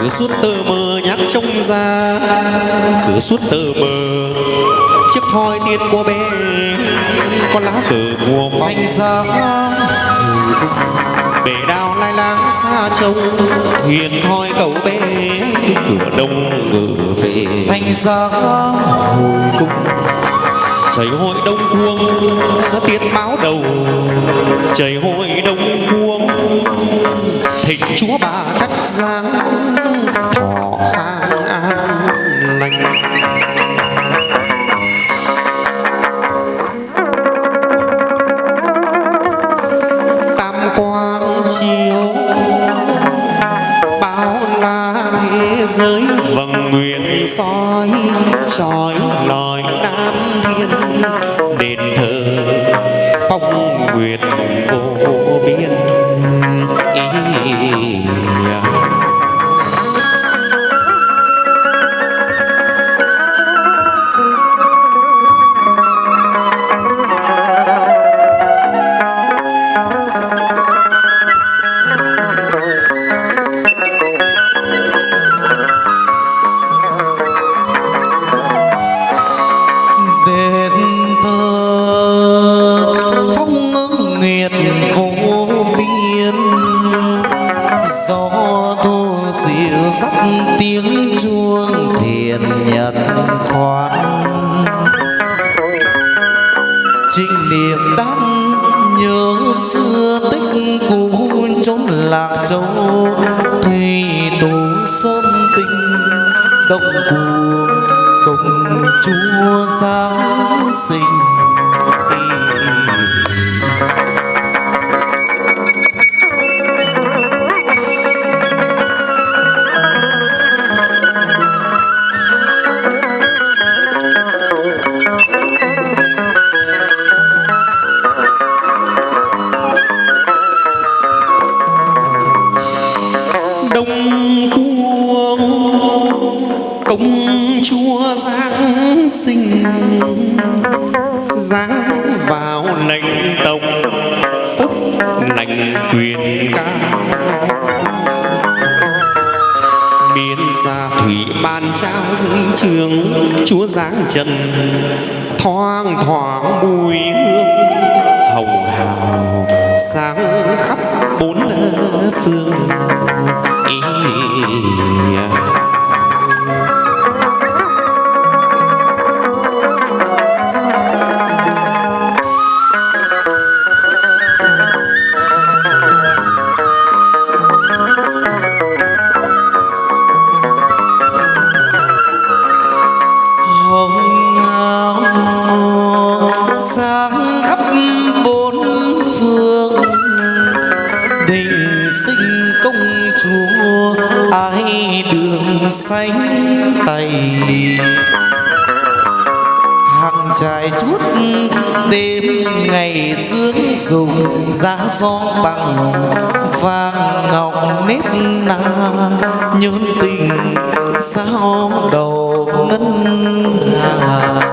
cứ suốt tơ mơ nhắc trông ra. Cứ suốt tơ mơ chiếc thoi tiên cô bé. Con lá cờ mùa phong ra bể đào lai lang xa trông. Hiền thoi cậu bé cửa đông ngự về. Thành ra hồi cung trời hội đông cuông tiết báo đầu. Trời hội đông cuông thịnh chúa bà chắc giang thọ khang an lành. Tam quang chiếu bao la thế giới. Vầng nguyện soi trói lòi nam thiên. đền thờ. Phong nguyệt vô xuống thiền nhật khoan trinh niệm đắm nhớ xưa tích cũ chốn lạc châu, thủy tù sớm tinh động cuồng công chúa giáng sinh. Chúa giáng sinh. Giáng vào lệnh tộc, phúc lành quyền cao biên gia thủy ban trao dưới trường, chúa giáng trần. Thoang thoảng mùi hương, hồng hào sáng khắp bốn phương. Ý xanh tay hàng trài chút đêm ngày sương dùng giá gió bằng vàng ngọc nếp na. Nhớn tình sao đầu ngân hà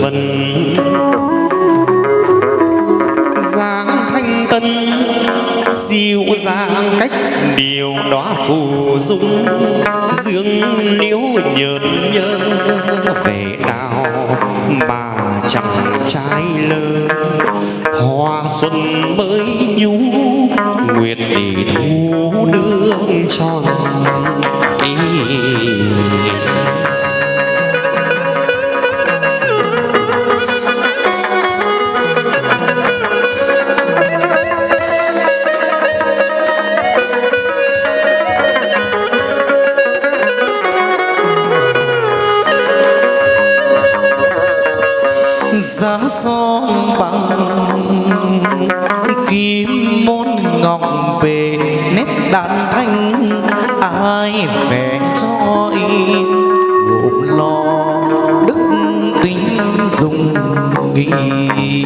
vân. Dáng thanh tân, dịu dàng cách điều đó phù dung. Dương liễu nhợt nhớ về đào mà chẳng trái lơ. Hoa xuân mới nhú nguyệt để thu đương tròn. Son bằng kim môn ngọc về nét đàn thanh, ai vẽ cho in gồm lo đức tính dùng nghị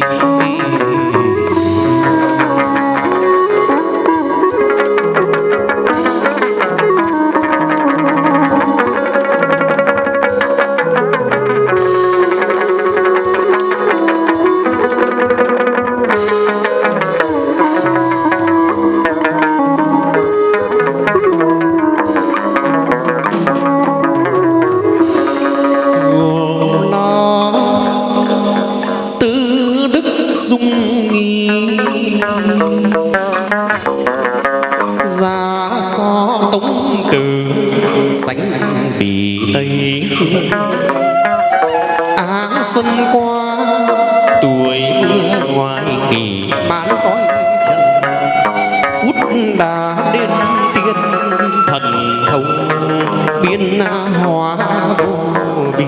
nghi ra so tống từ sánh bì tây hương áng xuân qua, tuổi ngoài kỳ bán cõi trần phút đã đến tiên thần thông, biến hóa vô biên.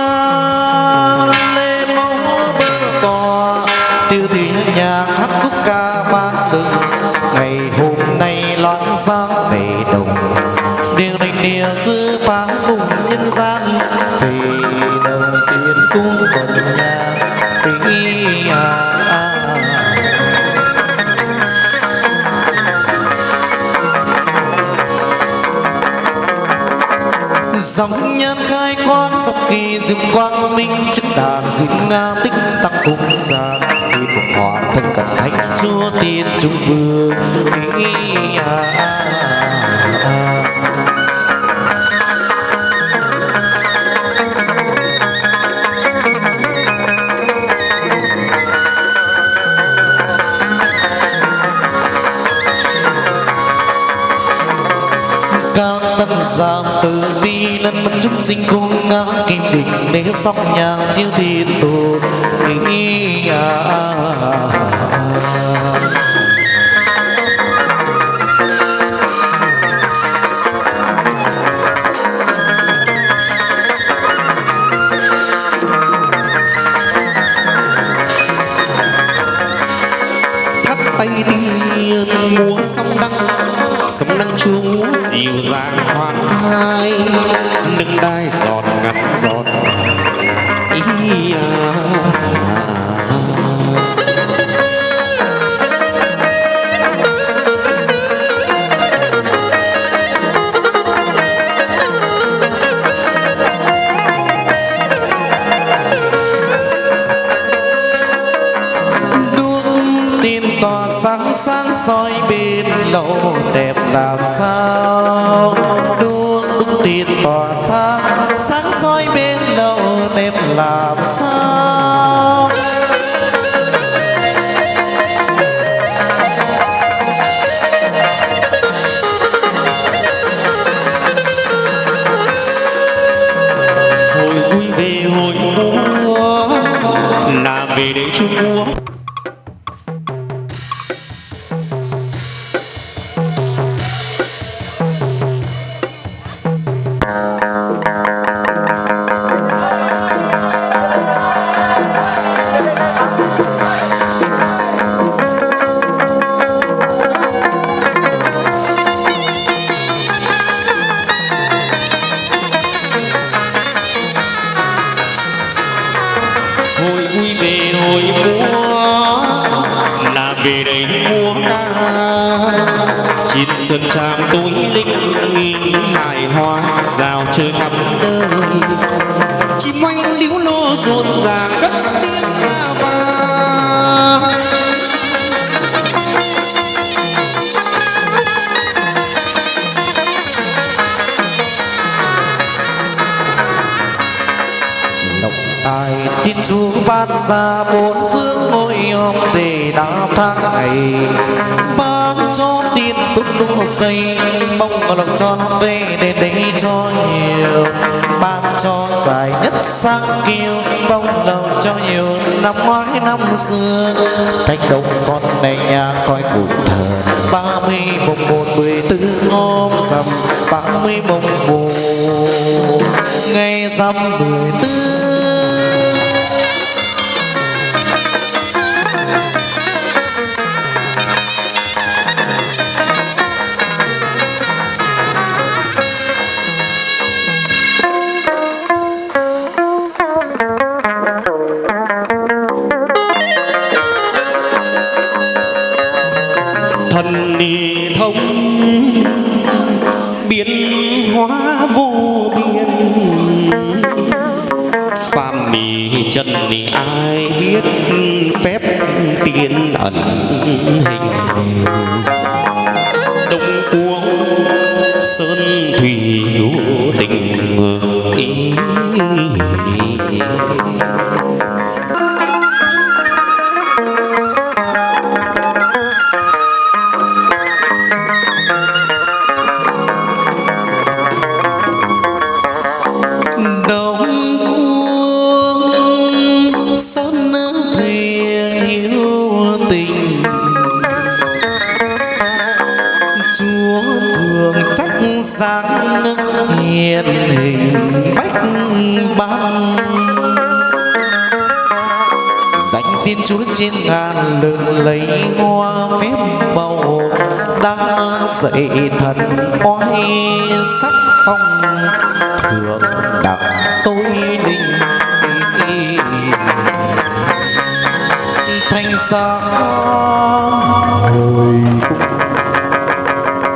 dòng nhân khai quang tộc kỳ dương quang minh chức đàn diệu nga tích tăng cung gia khi phục hòa thân cận thánh chúa tiên trung vương ý à, à, à. cao tân giang từ bi lân mất chúng sinh cung ngã kim đỉnh để sóc nhà chiếu thiên tổ ý à, tay đi múa sông đăng sông đăng chú dịu dàng hoa hai nâng đai giọt ngắn giọt ý à. Làm sao hồi vui về hồi mua là về để chung mua. về đây mua ca chín sơn tràm túi linh nghi, hài hoa rào chơi khắp đời chim oanh liễu lô rộn ràng cất tiếng ca vang. Tài tin chúa ban ra bốn phương ngôi họp về đã thay ngày ban cho tiền tốt đô dây mong lòng tròn về để đây cho nhiều. Ban cho dài nhất sang kiêu mong lòng cho nhiều. Năm ngoái năm xưa cách đông con này nhà coi cụ thần ba mươi mùng một mười tư hôm rằm, ba mươi mùng một ngày rằm mười tư chân ai biết phép tiên ẩn hình. Tin chúa trên ngàn đường lấy hoa phép màu đang dậy thần oai sắc phong. Thượng đẳng tôi linh thanh sáng hồi